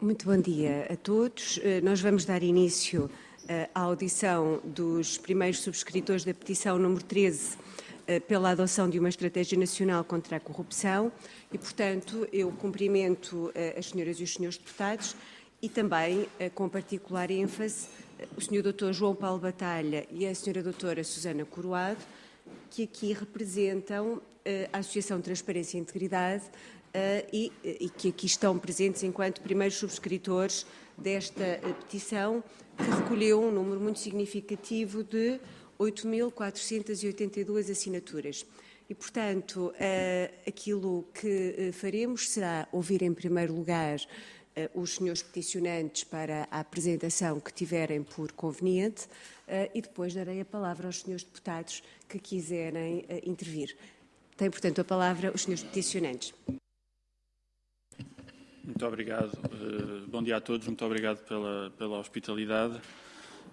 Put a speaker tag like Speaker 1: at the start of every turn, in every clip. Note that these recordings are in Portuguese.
Speaker 1: Muito bom dia a todos. Eh, nós vamos dar início eh, à audição dos primeiros subscritores da petição número 13 eh, pela adoção de uma estratégia nacional contra a corrupção e, portanto, eu cumprimento as senhoras e os senhores deputados e também, com particular ênfase, o senhor doutor João Paulo Batalha e a senhora doutora Susana Coroado, que aqui representam a Associação Transparência e Integridade, e, eh, e, que aqui estão presentes enquanto primeiros subscritores desta eh, petição, que recolheu um número muito significativo de 8.482 assinaturas. E, portanto, aquilo que faremos será ouvir, em primeiro lugar, os senhores peticionantes para a apresentação que tiverem por conveniente e depois darei a palavra aos senhores deputados que quiserem intervir. Tem, portanto, a palavra os senhores peticionantes.
Speaker 2: Muito obrigado. Uh, bom dia a todos. Muito obrigado pela, pela hospitalidade.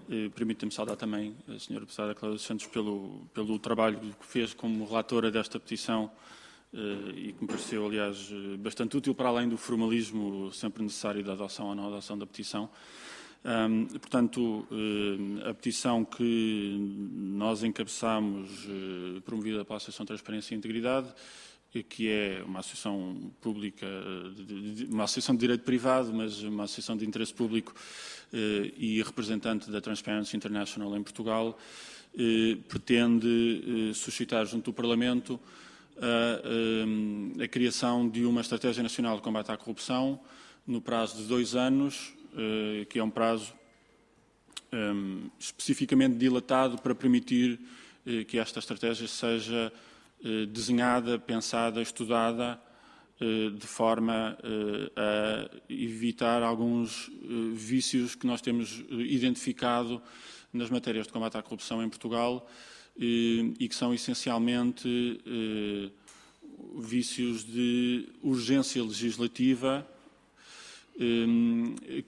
Speaker 2: Uh, Permita-me saudar também a senhora deputada Cláudia Santos pelo, pelo trabalho que fez como relatora desta petição uh, e que me pareceu, aliás, bastante útil para além do formalismo sempre necessário da adoção ou não adoção da petição. Um, portanto, a petição que nós encabeçamos, promovida pela Associação Transparência e Integridade, que é uma associação pública, uma associação de direito privado, mas uma associação de interesse público eh, e representante da Transparency International em Portugal, eh, pretende eh, suscitar junto do Parlamento a, a, criação de uma estratégia nacional de combate à corrupção no prazo de dois anos, que é um prazo especificamente dilatado para permitir que esta estratégia seja desenhada, pensada, estudada, eh, de forma eh, a evitar alguns vícios que nós temos identificado nas matérias de combate à corrupção em Portugal e que são essencialmente vícios de urgência legislativa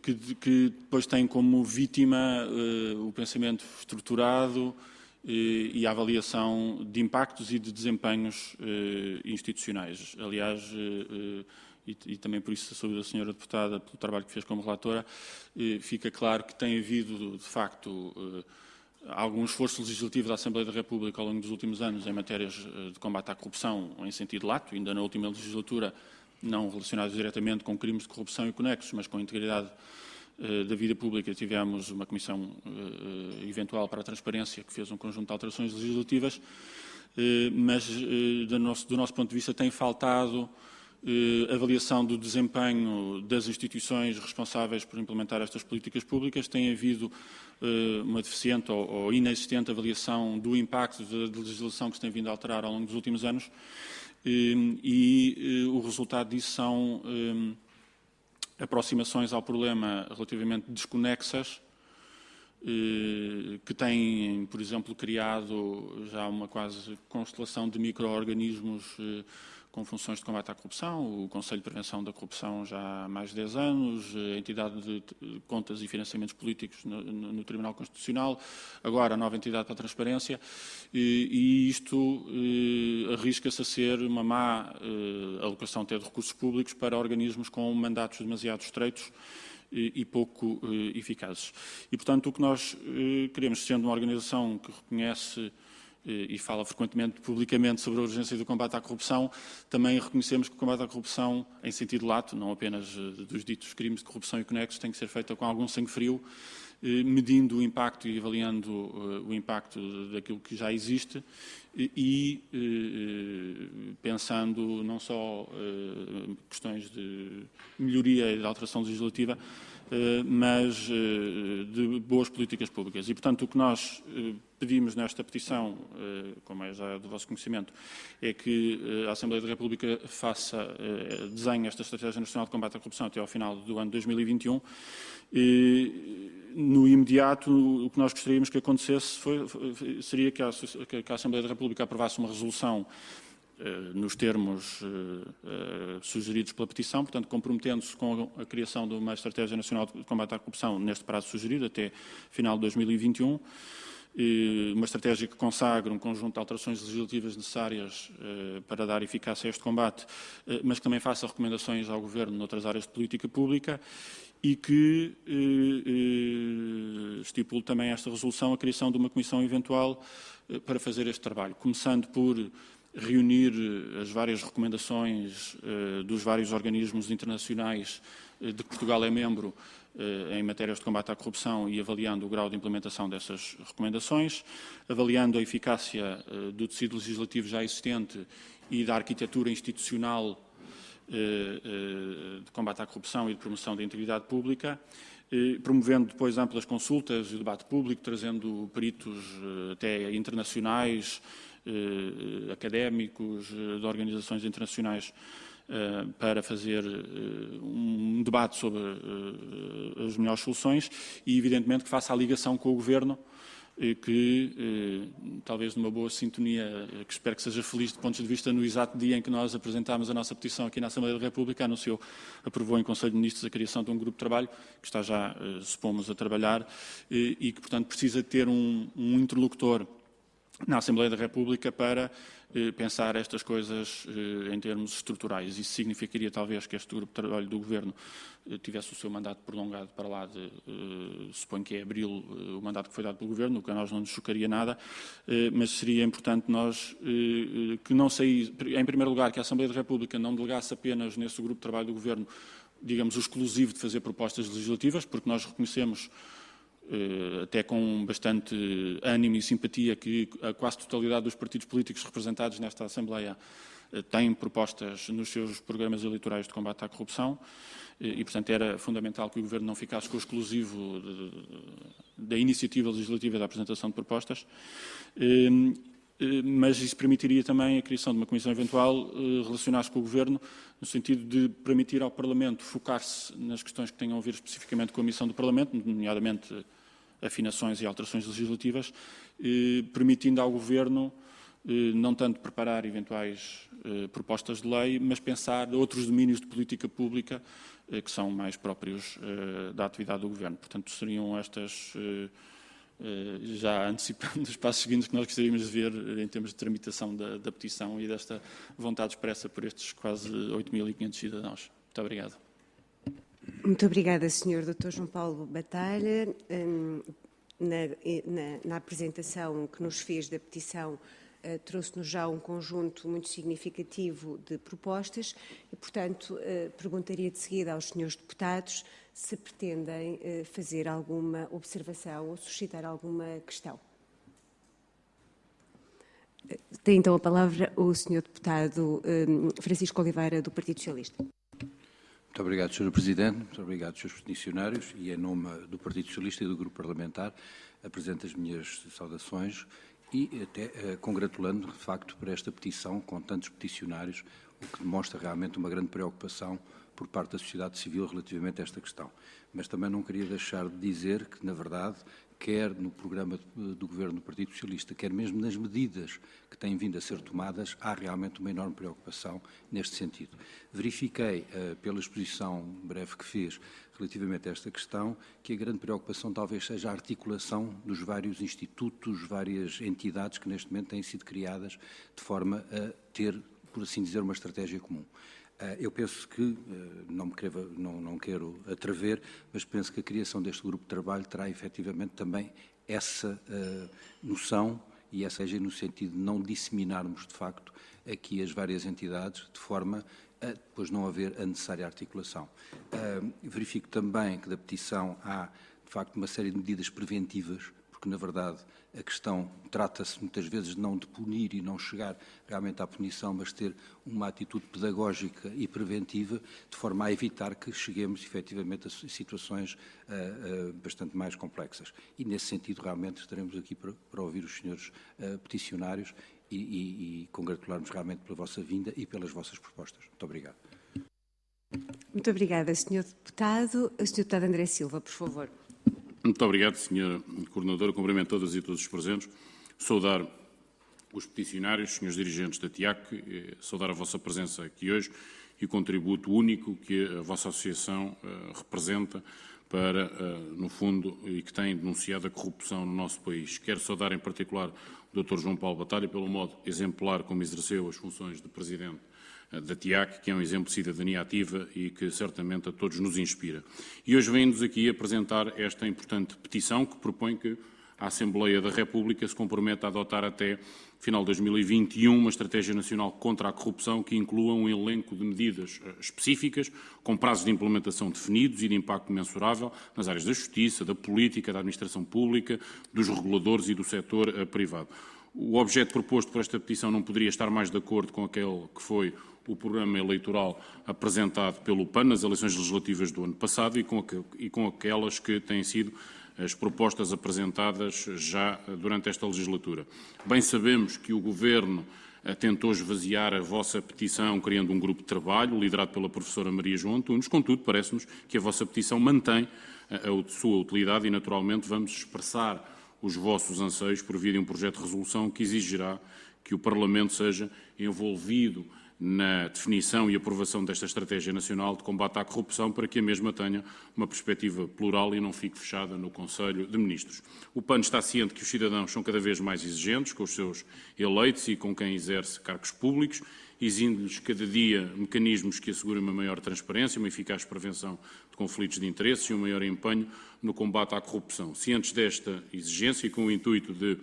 Speaker 2: que, depois têm como vítima o pensamento estruturado, e a avaliação de impactos e de desempenhos eh, institucionais. Aliás, eh, eh, e, e, também por isso saúde a senhora deputada pelo trabalho que fez como relatora, fica claro que tem havido, de facto, algum esforço legislativo da Assembleia da República ao longo dos últimos anos em matérias de combate à corrupção em sentido lato, ainda na última legislatura, não relacionados diretamente com crimes de corrupção e conexos, mas com integridade eh, da vida pública tivemos uma comissão eh, eventual para a transparência que fez um conjunto de alterações legislativas, eh, mas do nosso ponto de vista tem faltado avaliação do desempenho das instituições responsáveis por implementar estas políticas públicas, tem havido uma deficiente ou inexistente avaliação do impacto da legislação que se tem vindo a alterar ao longo dos últimos anos e o resultado disso são aproximações ao problema relativamente desconexas, eh, que têm, por exemplo, criado já uma quase constelação de micro-organismos eh, com funções de combate à corrupção, o Conselho de Prevenção da Corrupção já há mais de 10 anos, a entidade de contas e financiamentos políticos no, no Tribunal Constitucional, agora a nova entidade para a transparência, e, e isto eh, arrisca-se a ser uma má eh, alocação até de recursos públicos para organismos com mandatos demasiado estreitos e, e pouco eh, eficazes. E, portanto, o que nós eh, queremos, sendo uma organização que reconhece e fala frequentemente publicamente sobre a urgência do combate à corrupção, também reconhecemos que o combate à corrupção, em sentido lato, não apenas eh, dos ditos crimes de corrupção e conexos, tem que ser feito com algum sangue frio, eh, medindo o impacto e avaliando eh, o impacto daquilo que já existe e pensando não só questões de melhoria e de alteração legislativa, mas eh, de boas políticas públicas. E, portanto, o que nós eh, pedimos nesta petição, como é já do vosso conhecimento, é que a Assembleia da República faça, desenhe esta Estratégia Nacional de Combate à Corrupção até ao final do ano 2021. E, no imediato, o que nós gostaríamos que acontecesse foi, seria que a, que a Assembleia da República aprovasse uma resolução eh, nos termos eh, eh, sugeridos pela petição, portanto, comprometendo-se com a criação de uma Estratégia Nacional de Combate à Corrupção neste prazo sugerido, até final de 2021, uma estratégia que consagre um conjunto de alterações legislativas necessárias para dar eficácia a este combate, mas que também faça recomendações ao Governo noutras áreas de política pública e que estipule também esta resolução a criação de uma comissão eventual para fazer este trabalho, começando por reunir as várias recomendações dos vários organismos internacionais de que Portugal é membro em matérias de combate à corrupção e avaliando o grau de implementação dessas recomendações, avaliando a eficácia do tecido legislativo já existente e da arquitetura institucional de combate à corrupção e de promoção da integridade pública, promovendo depois amplas consultas e debate público, trazendo peritos até internacionais, académicos, de organizações internacionais para fazer um debate sobre as melhores soluções e, evidentemente, que faça a ligação com o Governo, que, talvez numa boa sintonia, que espero que seja feliz do ponto de vista no exato dia em que nós apresentámos a nossa petição aqui na Assembleia da República, anunciou, aprovou em Conselho de Ministros a criação de um grupo de trabalho, que está já, supomos, a trabalhar, e que, portanto, precisa ter um, um interlocutor na Assembleia da República para eh, pensar estas coisas eh, em termos estruturais. Isso significaria talvez que este grupo de trabalho do Governo eh, tivesse o seu mandato prolongado para lá de, suponho que é abril, o mandato que foi dado pelo Governo, o que a nós não nos chocaria nada, mas seria importante nós que não saísse, em primeiro lugar, que a Assembleia da República não delegasse apenas nesse grupo de trabalho do Governo, digamos, o exclusivo de fazer propostas legislativas, porque nós reconhecemos eh, até com bastante ânimo e simpatia, que a quase totalidade dos partidos políticos representados nesta Assembleia eh, têm propostas nos seus programas eleitorais de combate à corrupção eh, e, portanto, era fundamental que o Governo não ficasse com o exclusivo da iniciativa legislativa da apresentação de propostas, mas isso permitiria também a criação de uma comissão eventual relacionar-se com o Governo, no sentido de permitir ao Parlamento focar-se nas questões que tenham a ver especificamente com a missão do Parlamento, nomeadamente afinações e alterações legislativas, eh, permitindo ao Governo eh, não tanto preparar eventuais eh, propostas de lei, mas pensar outros domínios de política pública que são mais próprios da atividade do Governo. Portanto, seriam estas, já antecipando os passos seguintes que nós gostaríamos de ver em termos de tramitação da, da petição e desta vontade expressa por estes quase 8.500 cidadãos. Muito obrigado.
Speaker 1: Muito obrigada, Sr. Dr. João Paulo Batalha. Hum, na, na, na, apresentação que nos fez da petição, uh, trouxe-nos já um conjunto muito significativo de propostas e, portanto, uh, perguntaria de seguida aos senhores deputados se pretendem uh, fazer alguma observação ou suscitar alguma questão. Tem então a palavra o senhor deputado hum, Francisco Oliveira, do Partido Socialista.
Speaker 3: Muito obrigado, Sr. Presidente. Muito obrigado, Srs. Peticionários. E, em nome do Partido Socialista e do Grupo Parlamentar, apresento as minhas saudações e até eh, congratulando, de facto, por esta petição com tantos peticionários, o que demonstra realmente uma grande preocupação por parte da sociedade civil relativamente a esta questão. Mas também não queria deixar de dizer que, na verdade, quer no programa do Governo do Partido Socialista, quer mesmo nas medidas que têm vindo a ser tomadas, há realmente uma enorme preocupação neste sentido. Verifiquei, uh, pela exposição breve que fez relativamente a esta questão, que a grande preocupação talvez seja a articulação dos vários institutos, várias entidades que neste momento têm sido criadas de forma a ter, por assim dizer, uma estratégia comum. Eh, eu penso que, eh, não, me quero, não, não quero atrever, mas penso que a criação deste grupo de trabalho terá efetivamente também essa uh, noção e essa seja no sentido de não disseminarmos de facto aqui as várias entidades de forma a depois não haver a necessária articulação. Uh, verifico também que da petição há de facto uma série de medidas preventivas porque na verdade a questão trata-se muitas vezes não de punir e não chegar realmente à punição, mas ter uma atitude pedagógica e preventiva, de forma a evitar que cheguemos efetivamente a situações uh, uh, bastante mais complexas. E nesse sentido realmente estaremos aqui para, para ouvir os senhores uh, peticionários e, e, e congratular-nos realmente pela vossa vinda e pelas vossas propostas. Muito obrigado.
Speaker 1: Muito obrigada, Sr. Deputado. Sr. Deputado André Silva, por favor.
Speaker 4: Muito obrigado, Sr. Coordenador. Cumprimento todas e todos os presentes. Saudar os peticionários, senhores dirigentes da TIAC, eh, saudar a vossa presença aqui hoje e o contributo único que a vossa associação uh, representa para, uh, no fundo, e que tem denunciado a corrupção no nosso país. Quero saudar em particular o Dr. João Paulo Batalha pelo modo exemplar como exerceu as funções de Presidente da TIAC, que é um exemplo de cidadania ativa e que certamente a todos nos inspira. E hoje vem-nos aqui apresentar esta importante petição que propõe que a Assembleia da República se comprometa a adotar até final de 2021 uma estratégia nacional contra a corrupção que inclua um elenco de medidas eh, específicas, com prazos de implementação definidos e de impacto mensurável nas áreas da justiça, da política, da administração pública, dos reguladores e do setor eh, privado. O objeto proposto por esta petição não poderia estar mais de acordo com aquele que foi o programa eleitoral apresentado pelo PAN nas eleições legislativas do ano passado e com, e com aquelas que têm sido as propostas apresentadas já durante esta legislatura. Bem sabemos que o Governo eh, tentou esvaziar a vossa petição criando um grupo de trabalho liderado pela professora Maria João Antunes, contudo parece-nos que a vossa petição mantém eh, a sua utilidade e naturalmente vamos expressar os vossos anseios por via de um projeto de resolução que exigirá que o Parlamento seja envolvido na definição e aprovação desta Estratégia Nacional de Combate à Corrupção para que a mesma tenha uma perspectiva plural e não fique fechada no Conselho de Ministros. O PAN está ciente que os cidadãos são cada vez mais exigentes com os seus eleitos e com quem exerce cargos públicos, exigindo-lhes cada dia mecanismos que assegurem uma maior transparência, uma eficaz prevenção de conflitos de interesses e um maior empenho no combate à corrupção. Cientes desta exigência e com o intuito de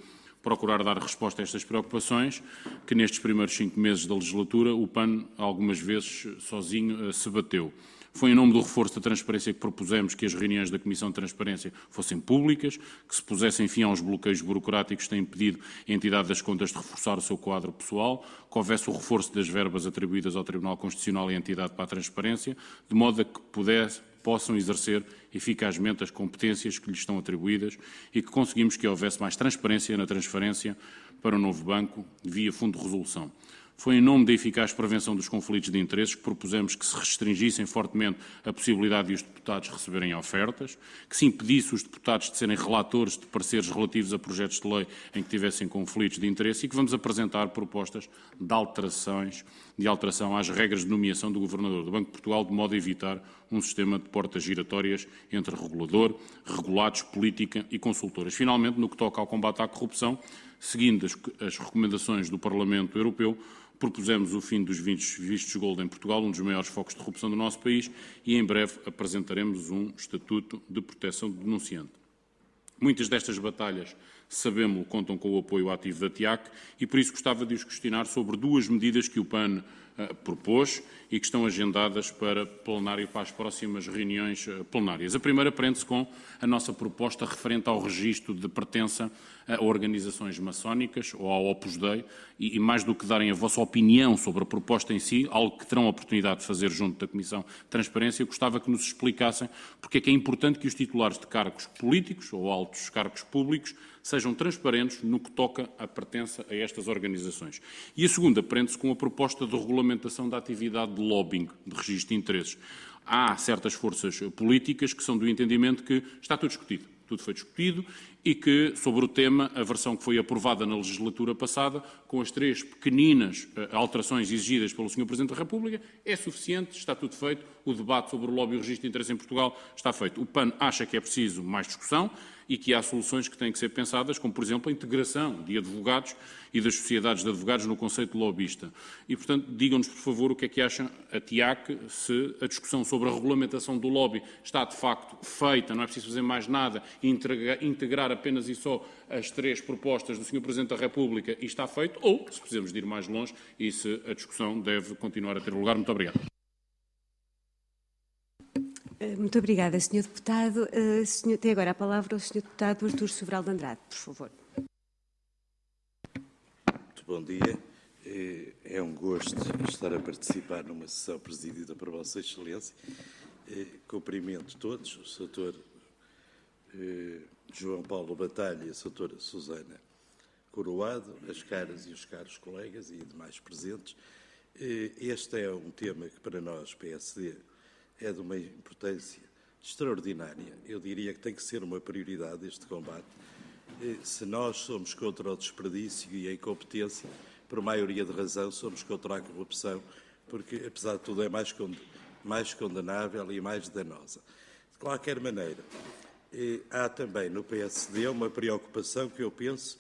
Speaker 4: procurar dar resposta a estas preocupações, que nestes primeiros cinco meses da legislatura o PAN algumas vezes sozinho eh, se bateu. Foi em nome do reforço da transparência que propusemos que as reuniões da Comissão de Transparência fossem públicas, que se pusessem fim aos bloqueios burocráticos que têm impedido a entidade das contas de reforçar o seu quadro pessoal, que houvesse o reforço das verbas atribuídas ao Tribunal Constitucional e à entidade para a transparência, de modo a que pudesse, possam exercer eficazmente as competências que lhes estão atribuídas e que conseguimos que houvesse mais transparência na transferência para o novo banco via fundo de resolução. Foi em nome da eficaz prevenção dos conflitos de interesses que propusemos que se restringissem fortemente a possibilidade de os deputados receberem ofertas, que se impedisse os deputados de serem relatores de pareceres relativos a projetos de lei em que tivessem conflitos de interesse e que vamos apresentar propostas de alterações, de alteração às regras de nomeação do Governador do Banco de Portugal, de modo a evitar um sistema de portas giratórias entre regulador, regulados, política e consultoras. Finalmente, no que toca ao combate à corrupção, seguindo as, as recomendações do Parlamento Europeu, propusemos o fim dos vistos gold em Portugal, um dos maiores focos de corrupção do nosso país, e em breve apresentaremos um Estatuto de Proteção do Denunciante. Muitas destas batalhas, sabemos, contam com o apoio ativo da TIAC e por isso gostava de os questionar sobre duas medidas que o PAN propôs e que estão agendadas para plenário para as próximas reuniões uh, plenárias. A primeira prende-se com a nossa proposta referente ao registro de pertença a organizações maçónicas ou ao Opus Dei e, e, mais do que darem a vossa opinião sobre a proposta em si, algo que terão a oportunidade de fazer junto da Comissão de Transparência, gostava que nos explicassem porque é que é importante que os titulares de cargos políticos ou altos cargos públicos sejam transparentes no que toca à pertença a estas organizações. E a segunda prende-se com a proposta de regulamentação da atividade de lobbying, de registro de interesses. Há certas forças políticas que são do entendimento que está tudo discutido tudo foi discutido e que, sobre o tema, a versão que foi aprovada na legislatura passada, com as três pequeninas uh, alterações exigidas pelo Sr. Presidente da República, é suficiente, está tudo feito, o debate sobre o lobby e o registro de interesse em Portugal está feito. O PAN acha que é preciso mais discussão e que há soluções que têm que ser pensadas, como, por exemplo, a integração de advogados e das sociedades de advogados no conceito de lobbyista. E, portanto, digam-nos, por favor, o que é que acham a TIAC, se a discussão sobre a regulamentação do lobby está, de facto, feita, não é preciso fazer mais nada, integrar apenas e só as três propostas do Sr. Presidente da República e está feito, ou se precisamos de ir mais longe e se a discussão deve continuar a ter lugar. Muito obrigado.
Speaker 1: Eh, muito obrigada, Sr. Deputado. Uh, senhor, tem agora a palavra o Sr. Deputado Artur Sobral de Andrade, por favor.
Speaker 5: Muito bom dia. É, é um gosto estar a participar numa sessão presidida por Vossa Excelência. Cumprimento todos, o Sr. João Paulo Batalha e a Sra. Susana Coroado, as caras e os caros colegas e demais presentes. Este é um tema que para nós, PSD, é de uma importância extraordinária. Eu diria que tem que ser uma prioridade este combate. Se nós somos contra o desperdício e a incompetência, por maioria de razão, somos contra a corrupção, porque, apesar de tudo, é mais, condenável e mais danosa. De qualquer maneira, eh, há também no PSD uma preocupação que eu penso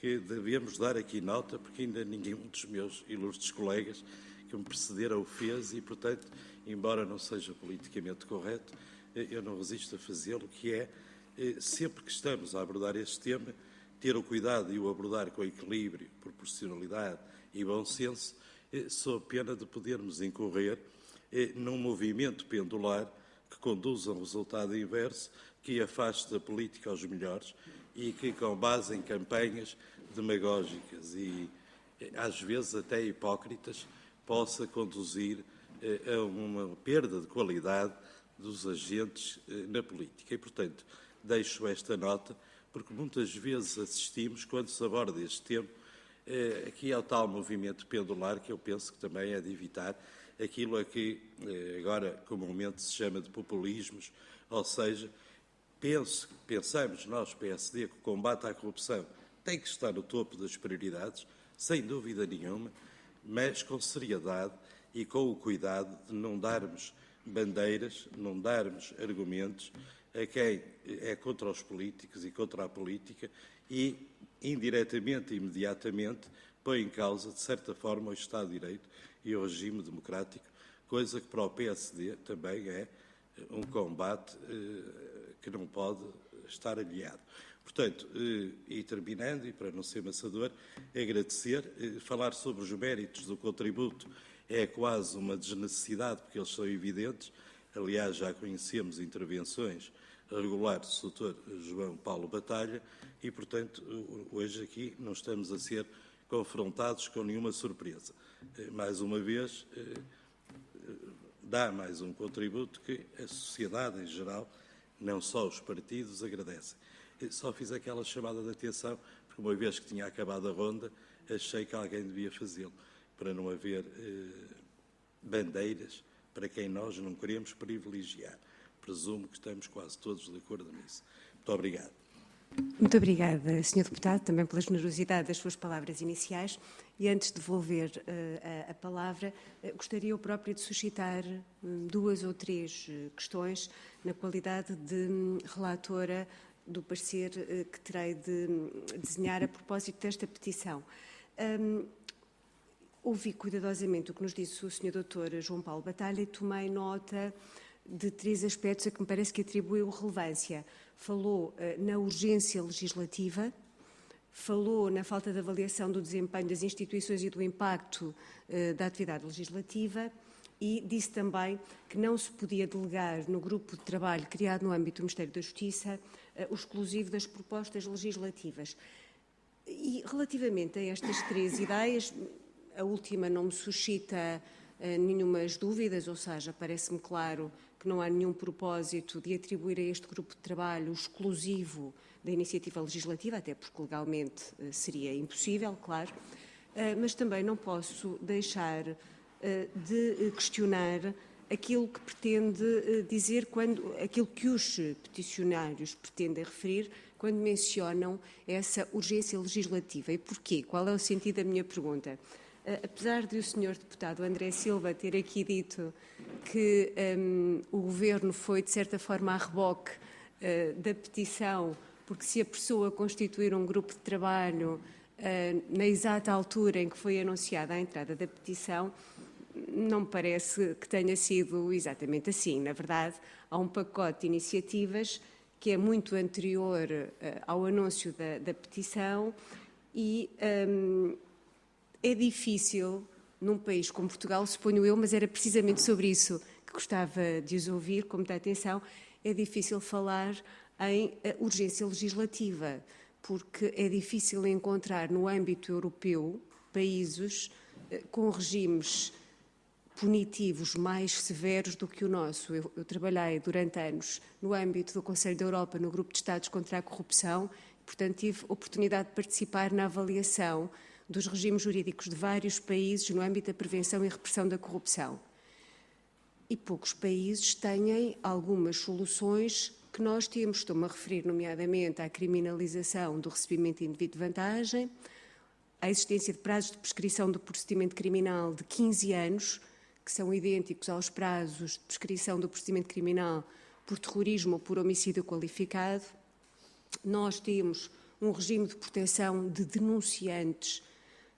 Speaker 5: que devemos dar aqui nota, porque ainda ninguém dos meus ilustres colegas que me precederam o fez e, portanto, embora não seja politicamente correto, eh, eu não resisto a fazê-lo, que é, eh, sempre que estamos a abordar este tema, ter o cuidado de o abordar com equilíbrio, proporcionalidade e bom senso, sob pena de podermos incorrer num movimento pendular que conduza a um resultado inverso, que afaste da política aos melhores e que, com base em campanhas demagógicas e, às vezes, até hipócritas, possa conduzir eh, a uma perda de qualidade dos agentes eh, na política. E, portanto, deixo esta nota, porque muitas vezes assistimos, quando se aborda este tema, eh, aqui ao tal movimento pendular, que eu penso que também é de evitar aquilo a que agora comumente se chama de populismos, ou seja, penso, pensamos nós, PSD, que o combate à corrupção tem que estar no topo das prioridades, sem dúvida nenhuma, mas com seriedade e com o cuidado de não darmos bandeiras, não darmos argumentos a quem é contra os políticos e contra a política e, indiretamente e imediatamente, põe em causa, de certa forma, o Estado de Direito e o regime democrático, coisa que para o PSD também é um combate eh, que não pode estar aliado. Portanto, eh, e terminando, e para não ser maçador, agradecer, eh, falar sobre os méritos do contributo é quase uma desnecessidade, porque eles são evidentes. Aliás, já conhecemos intervenções regulares do Dr. João Paulo Batalha e, portanto, hoje aqui não estamos a ser confrontados com nenhuma surpresa. Eh, mais uma vez, dá mais um contributo que a sociedade em geral, não só os partidos, agradecem só fiz aquela chamada de atenção, porque uma vez que tinha acabado a ronda, achei que alguém devia fazê-lo, para não haver eh, bandeiras para quem nós não queremos privilegiar. Presumo que estamos quase todos de acordo nisso. Muito obrigado.
Speaker 1: Muito obrigada, Sr. Deputado, também pela generosidade das suas palavras iniciais. E antes de devolver uh, a, a, palavra, uh, gostaria eu própria de suscitar um, duas ou três uh, questões na qualidade de um, relatora do parecer que terei de desenhar a propósito desta petição. Um, ouvi cuidadosamente o que nos disse o Sr. Dr. João Paulo Batalha e tomei nota de três aspectos a que me parece que atribuiu relevância. Falou uh, na urgência legislativa, falou na falta de avaliação do desempenho das instituições e do impacto uh, da atividade legislativa e disse também que não se podia delegar no grupo de trabalho criado no âmbito do Ministério da Justiça uh, o exclusivo das propostas legislativas. E relativamente a estas três ideias, a última não me suscita uh, nenhumas dúvidas, ou seja, parece-me claro que não há nenhum propósito de atribuir a este grupo de trabalho exclusivo da iniciativa legislativa, até porque legalmente uh, seria impossível, claro, mas também não posso deixar eh, de questionar aquilo que pretende eh, dizer quando aquilo que os peticionários pretendem referir quando mencionam essa urgência legislativa. E porquê? Qual é o sentido da minha pergunta? Eh, apesar de o senhor deputado André Silva ter aqui dito que um, o governo foi, de certa forma, a reboque uh, da petição, porque se a constituir um grupo de trabalho uh, na exata altura em que foi anunciada a entrada da petição, não me parece que tenha sido exatamente assim. Na verdade, há um pacote de iniciativas que é muito anterior uh, ao anúncio da, da petição e um, é difícil, num país como Portugal, suponho eu, mas era precisamente sobre isso que gostava de os ouvir com muita atenção, é difícil falar em uh, urgência legislativa, porque é difícil encontrar no âmbito europeu países uh, com regimes punitivos mais severos do que o nosso. Eu, eu, trabalhei durante anos no âmbito do Conselho da Europa, no Grupo de Estados contra a Corrupção, portanto tive oportunidade de participar na avaliação dos regimes jurídicos de vários países no âmbito da prevenção e repressão da corrupção. E poucos países têm algumas soluções que nós temos. Estou-me a referir, nomeadamente, à criminalização do recebimento indevido de vantagem, à existência de prazos de prescrição do procedimento criminal de 15 anos, que são idênticos aos prazos de prescrição do procedimento criminal por terrorismo ou por homicídio qualificado. Nós temos um regime de proteção de denunciantes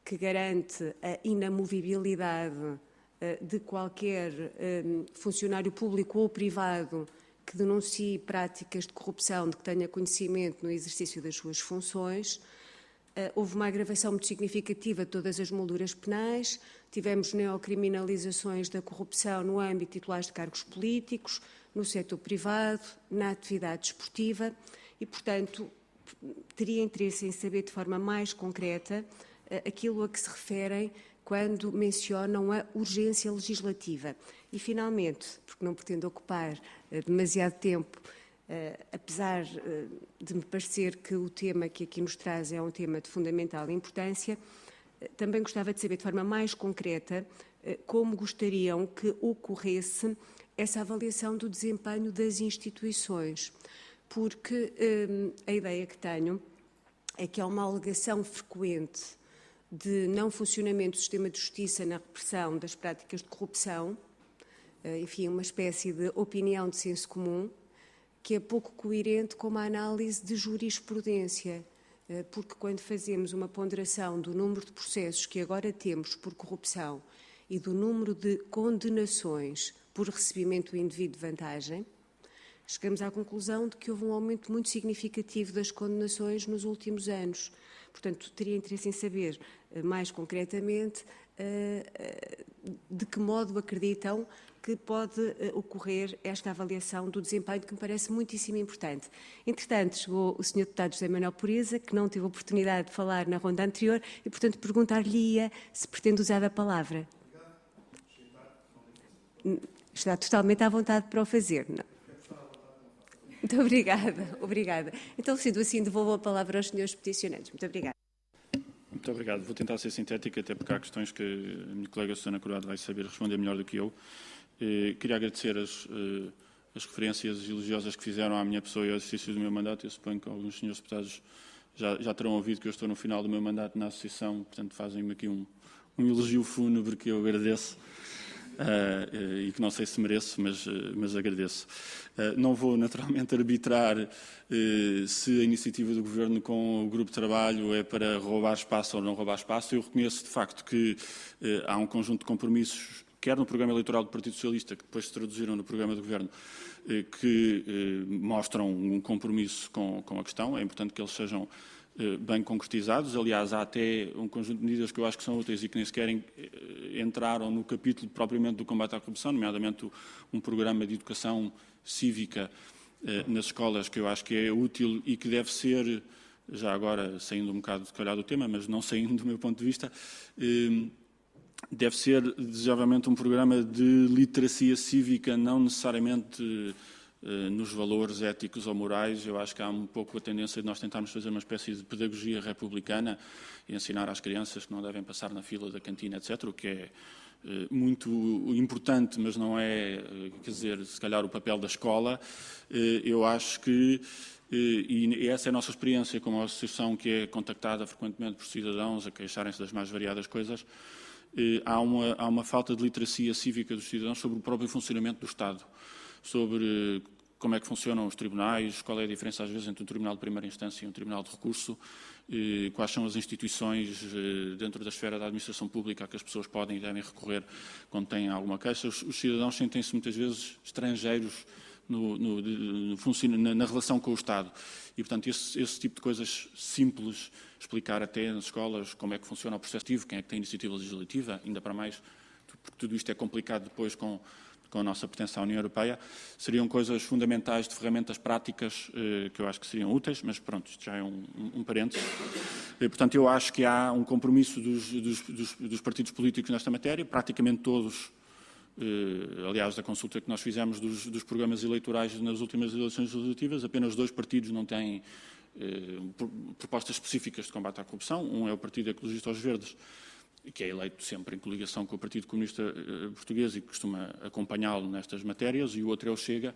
Speaker 1: que garante a inamovibilidade eh, de qualquer eh, funcionário público ou privado que denuncie práticas de corrupção de que tenha conhecimento no exercício das suas funções. Eh, houve uma agravação muito significativa de todas as molduras penais, tivemos neocriminalizações da corrupção no âmbito titulares de cargos políticos, no setor privado, na atividade esportiva e, portanto, teria interesse em saber de forma mais concreta aquilo a que se referem quando mencionam a urgência legislativa. E, finalmente, porque não pretendo ocupar uh, demasiado tempo, uh, apesar uh, de me parecer que o tema que aqui nos traz é um tema de fundamental importância, também gostava de saber de forma mais concreta como gostariam que ocorresse essa avaliação do desempenho das instituições, porque a ideia que tenho é que há uma alegação frequente de não funcionamento do sistema de justiça na repressão das práticas de corrupção, eh, enfim, uma espécie de opinião de senso comum, que é pouco coerente com uma análise de jurisprudência, eh, porque quando fazemos uma ponderação do número de processos que agora temos por corrupção e do número de condenações por recebimento indevido de vantagem, chegamos à conclusão de que houve um aumento muito significativo das condenações nos últimos anos. Portanto, teria interesse em saber eh, mais concretamente eh, eh, de que modo acreditam que pode ocorrer esta avaliação do desempenho, que me parece muitíssimo importante. Entretanto, chegou o Sr. Deputado José Manuel Pureza, que não teve oportunidade de falar na ronda anterior, e, portanto, perguntar-lhe-ia se pretende usar a palavra. Está totalmente à vontade para o fazer, não? Muito obrigada, obrigada. Então, sendo assim, devolvo a palavra aos senhores peticionantes. Muito obrigada.
Speaker 2: Muito obrigado. Vou tentar ser sintética, até porque há questões que a minha colega Susana Coroado vai saber responder melhor do que eu. Eh, queria agradecer as, eh, as, referências elogiosas que fizeram à minha pessoa e ao exercício do meu mandato. Eu suponho que alguns senhores deputados já, já terão ouvido que eu estou no final do meu mandato na Associação, portanto fazem-me aqui um, um elogio fúnebre que eu agradeço. Uh, e que não sei se mereço, mas, uh, mas agradeço. Uh, não vou naturalmente arbitrar se a iniciativa do Governo com o grupo de trabalho é para roubar espaço ou não roubar espaço. Eu reconheço de facto que há um conjunto de compromissos, quer no programa eleitoral do Partido Socialista, que depois se traduziram no programa do Governo, que mostram um compromisso com, com a questão. É importante que eles sejam bem concretizados. Aliás, há até um conjunto de medidas que eu acho que são úteis e que nem sequer eh, entraram no capítulo propriamente do combate à corrupção, nomeadamente um programa de educação cívica eh, nas escolas que eu acho que é útil e que deve ser, já agora saindo um bocado de calhar do tema, mas não saindo do meu ponto de vista, deve ser desejavelmente um programa de literacia cívica, não necessariamente eh, nos valores éticos ou morais, eu acho que há um pouco a tendência de nós tentarmos fazer uma espécie de pedagogia republicana e ensinar às crianças que não devem passar na fila da cantina, etc., o que é eh, muito importante, mas não é, eh, quer dizer, se calhar o papel da escola. Eu acho que, e essa é a nossa experiência como associação que é contactada frequentemente por cidadãos a queixarem-se das mais variadas coisas, há uma, há uma falta de literacia cívica dos cidadãos sobre o próprio funcionamento do Estado sobre como é que funcionam os tribunais, qual é a diferença às vezes entre um tribunal de primeira instância e um tribunal de recurso, quais são as instituições eh, dentro da esfera da administração pública a que as pessoas podem e devem recorrer quando têm alguma queixa. Os, cidadãos sentem-se muitas vezes estrangeiros no, no, no, na, na, relação com o Estado. E, portanto, esse, esse, tipo de coisas simples, explicar até nas escolas como é que funciona o processo quem é que tem iniciativa legislativa, ainda para mais, porque tudo isto é complicado depois com com a nossa pertença à União Europeia, seriam coisas fundamentais de ferramentas práticas eh, que eu acho que seriam úteis, mas pronto, isto já é um, um, parênteses. E, portanto, eu acho que há um compromisso dos, dos, dos, dos partidos políticos nesta matéria, praticamente todos, eh, aliás, da consulta que nós fizemos dos, dos, programas eleitorais nas últimas eleições legislativas, apenas dois partidos não têm eh, propostas específicas de combate à corrupção, um é o Partido Ecologista aos Verdes, que é eleito sempre em coligação com o Partido Comunista eh, Português e que costuma acompanhá-lo nestas matérias, e o outro é o Chega,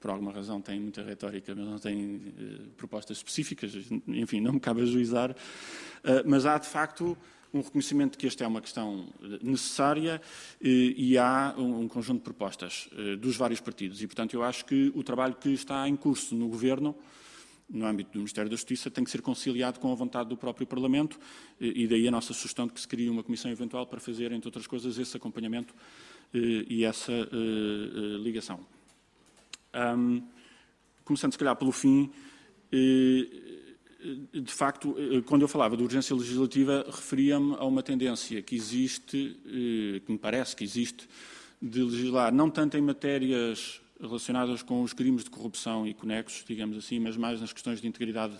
Speaker 2: por alguma razão tem muita retórica, mas não tem uh, propostas específicas, enfim, não me cabe ajuizar, uh, mas há de facto um reconhecimento de que esta é uma questão necessária e há um conjunto de propostas dos vários partidos. E, portanto, eu acho que o trabalho que está em curso no Governo no âmbito do Ministério da Justiça tem que ser conciliado com a vontade do próprio Parlamento e daí a nossa sugestão de que se crie uma comissão eventual para fazer, entre outras coisas, esse acompanhamento e essa ligação. Começando, se calhar, pelo fim, de facto, quando eu falava de urgência legislativa, referia-me a uma tendência que existe, que me parece que existe, de legislar não tanto em matérias relacionadas com os crimes de corrupção e conexos, digamos assim, mas mais nas questões de integridade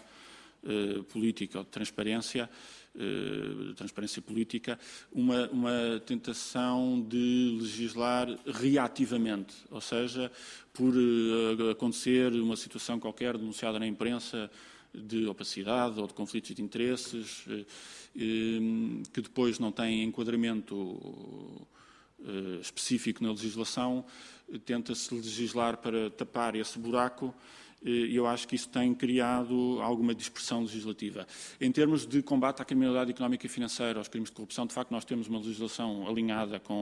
Speaker 2: eh, política ou de transparência, eh, transparência política, uma, uma, tentação de legislar reativamente, ou seja, por eh, acontecer uma situação qualquer denunciada na imprensa de opacidade ou de conflitos de interesses, eh, eh, que depois não tem enquadramento específico na legislação, tenta-se legislar para tapar esse buraco e eu acho que isso tem criado alguma dispersão legislativa. Em termos de combate à criminalidade económica e financeira, aos crimes de corrupção, de facto nós temos uma legislação alinhada com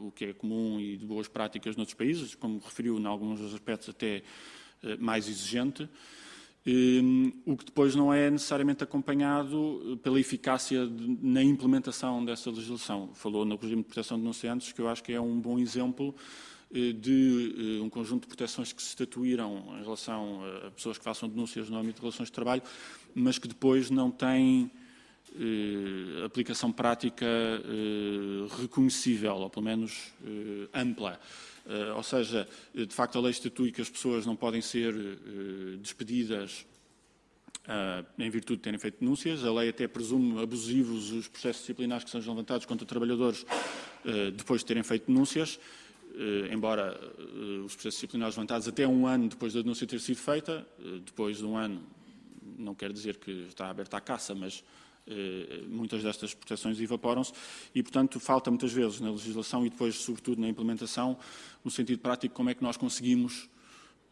Speaker 2: uh, o que é comum e de boas práticas noutros países, como referiu em alguns aspectos até mais exigente. Hum, o que depois não é necessariamente acompanhado pela eficácia de, na implementação dessa legislação. Falou no regime de proteção de denunciantes, que eu acho que é um bom exemplo eh, de eh, um conjunto de proteções que se estatuíram em relação a pessoas que façam denúncias no âmbito de relações de trabalho, mas que depois não têm eh, aplicação prática reconhecível, ou pelo menos ampla. Eh, ou seja, eh, de facto a lei estatui que as pessoas não podem ser eh, despedidas em virtude de terem feito denúncias. A lei até presume abusivos os processos disciplinares que sejam levantados contra trabalhadores depois de terem feito denúncias, embora os processos disciplinares levantados até um ano depois da denúncia ter sido feita, depois de um ano não quer dizer que está aberta a caça, mas muitas destas proteções evaporam-se e, portanto, falta muitas vezes na legislação e depois, sobretudo, na implementação, no sentido prático, como é que nós conseguimos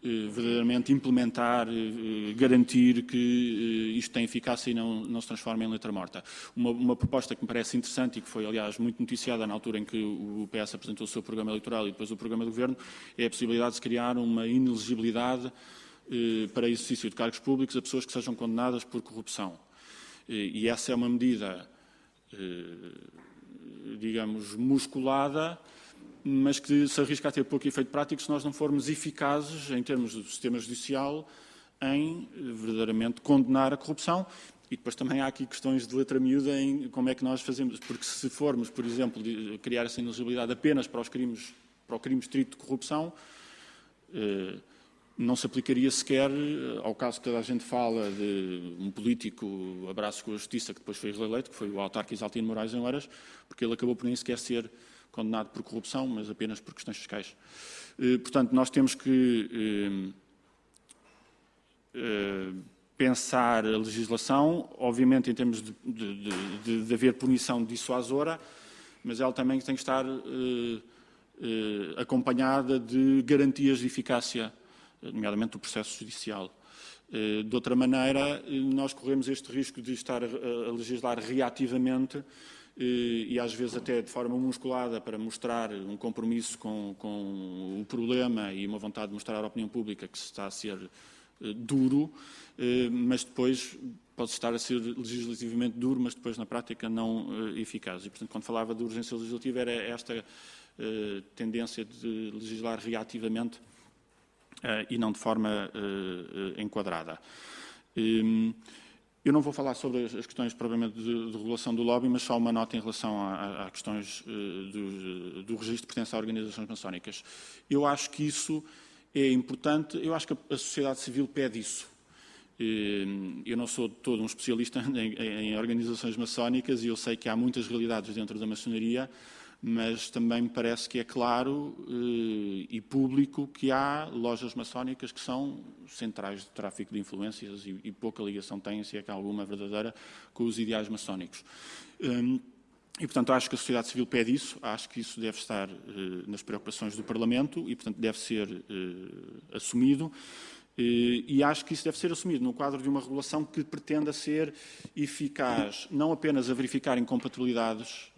Speaker 2: eh, verdadeiramente implementar, eh, garantir que isto tem eficácia e não, não se transforma em letra morta. Uma, uma, proposta que me parece interessante e que foi, aliás, muito noticiada na altura em que o PS apresentou o seu programa eleitoral e depois o programa do Governo, é a possibilidade de se criar uma inelegibilidade para exercício de cargos públicos a pessoas que sejam condenadas por corrupção. E essa é uma medida, eh, digamos, musculada, mas que se arrisca a ter pouco efeito prático se nós não formos eficazes, em termos do sistema judicial, em verdadeiramente condenar a corrupção. E depois também há aqui questões de letra miúda em como é que nós fazemos, porque se formos, por exemplo, criar essa inelegibilidade apenas para os crimes, para o crime estrito de corrupção, eh, não se aplicaria sequer eh, ao caso que toda a gente fala de um político abraço com a justiça que depois foi reeleito, que foi o autarca Isaltino Moraes em Horas, porque ele acabou por nem sequer ser condenado por corrupção, mas apenas por questões fiscais. Eh, portanto, nós temos que eh, pensar a legislação, obviamente em termos de, de, de, de haver punição dissuasora, mas ela também tem que estar acompanhada de garantias de eficácia nomeadamente do processo judicial. Eh, de outra maneira, eh, nós corremos este risco de estar a legislar reativamente eh, e às vezes até de forma musculada para mostrar um compromisso com, com, o problema e uma vontade de mostrar à opinião pública que se está a ser duro, mas depois pode estar a ser legislativamente duro, mas depois na prática não eficaz. E, portanto, quando falava de urgência legislativa era esta tendência de legislar reativamente e não de forma eh, eh, enquadrada. Ehm, eu não vou falar sobre as questões provavelmente de, de regulação do lobby, mas só uma nota em relação a questões do, do registro de pertença a organizações maçónicas. Eu acho que isso é importante, eu acho que a sociedade civil pede isso. Ehm, eu não sou todo um especialista em, em organizações maçónicas e eu sei que há muitas realidades dentro da maçonaria, mas também me parece que é claro eh, e público que há lojas maçónicas que são centrais de tráfico de influências e, pouca ligação têm, se é que há alguma verdadeira, com os ideais maçónicos. Um, e, portanto, acho que a sociedade civil pede isso, acho que isso deve estar uh, nas preocupações do Parlamento e, portanto, deve ser uh, assumido. E acho que isso deve ser assumido no quadro de uma regulação que pretenda ser eficaz, não apenas a verificar incompatibilidades,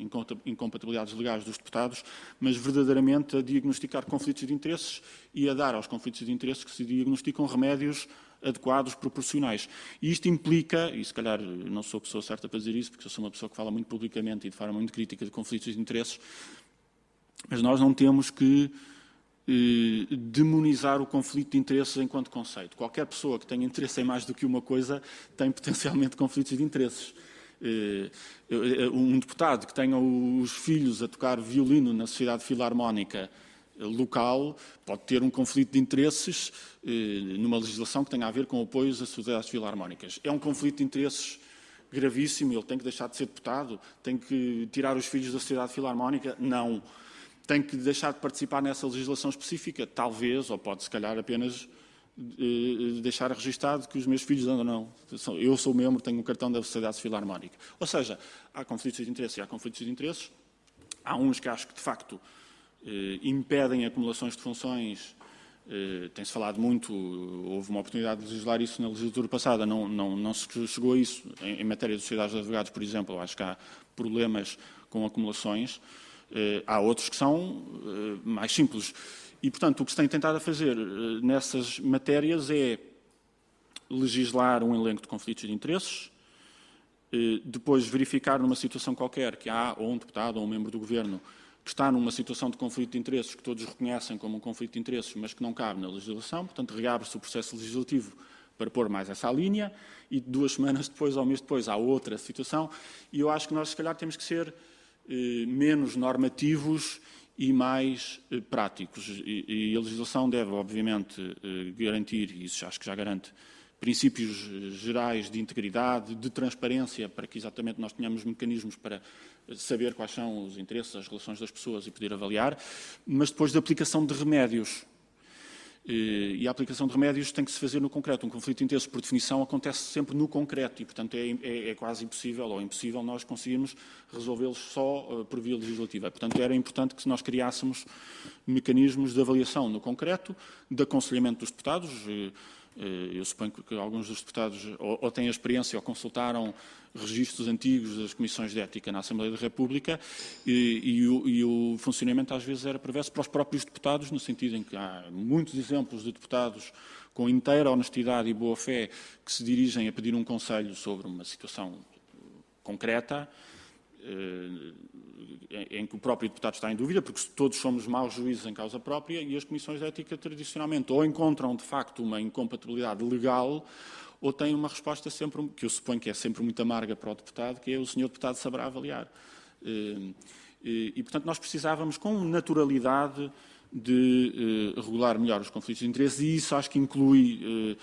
Speaker 2: incompatibilidades legais dos deputados, mas verdadeiramente a diagnosticar conflitos de interesses e a dar aos conflitos de interesses que se diagnosticam remédios adequados, proporcionais. E isto implica, e se calhar não sou a pessoa certa para dizer isso, porque eu sou uma pessoa que fala muito publicamente e de forma muito crítica de conflitos de interesses, mas nós não temos que eh, demonizar o conflito de interesses enquanto conceito. Qualquer pessoa que tenha interesse em mais do que uma coisa tem potencialmente conflitos de interesses. Eh, eh, um deputado que tenha os filhos a tocar violino na Sociedade Filarmónica local pode ter um conflito de interesses numa legislação que tenha a ver com apoios às sociedades filarmónicas. É um conflito de interesses gravíssimo, ele tem que deixar de ser deputado, tem que tirar os filhos da Sociedade Filarmónica? Não tem que deixar de participar nessa legislação específica, talvez, ou pode se calhar apenas eh, deixar registado que os meus filhos andam, não. Eu sou membro, tenho um cartão da Sociedade Filarmónica. Ou seja, há conflitos de interesse e há conflitos de interesses. Há uns que acho que, de facto, eh, impedem acumulações de funções. Eh, tem-se falado muito, houve uma oportunidade de legislar isso na legislatura passada, não, não, não se chegou a isso. Em matéria de sociedades de advogados, por exemplo, acho que há problemas com acumulações. Eh, há outros que são eh, mais simples. E, portanto, o que se tem tentado a fazer eh, nessas matérias é legislar um elenco de conflitos de interesses, depois verificar numa situação qualquer que há ou um deputado ou um membro do governo que está numa situação de conflito de interesses que todos reconhecem como um conflito de interesses, mas que não cabe na legislação, portanto, reabre-se o processo legislativo para pôr mais essa linha e duas semanas depois, ou um mês depois, há outra situação. E eu acho que nós, se calhar, temos que ser menos normativos e mais eh, práticos. E, a legislação deve, obviamente, eh, garantir, e isso acho que já garante, princípios gerais de integridade, de transparência, para que exatamente nós tenhamos mecanismos para saber quais são os interesses, as relações das pessoas e poder avaliar, mas depois de aplicação de remédios. E a aplicação de remédios tem que se fazer no concreto. Um conflito interesses, por definição, acontece sempre no concreto e, portanto, é, é, é quase impossível ou impossível nós conseguirmos resolvê-los só uh, por via legislativa. Portanto, era importante que nós criássemos mecanismos de avaliação no concreto, de aconselhamento dos deputados. Uh, eu suponho que alguns dos deputados ou, ou têm experiência ou consultaram registros antigos das comissões de ética na Assembleia da República e, e, o, e, o, funcionamento às vezes era perverso para os próprios deputados, no sentido em que há muitos exemplos de deputados com inteira honestidade e boa-fé que se dirigem a pedir um conselho sobre uma situação concreta eh, em que o próprio deputado está em dúvida, porque todos somos maus juízes em causa própria e as comissões de ética tradicionalmente ou encontram de facto uma incompatibilidade legal ou têm uma resposta sempre, que eu suponho que é sempre muito amarga para o deputado, que é o senhor deputado saberá avaliar. Eh, e, e portanto, nós precisávamos com naturalidade de eh, regular melhor os conflitos de interesse e isso acho que inclui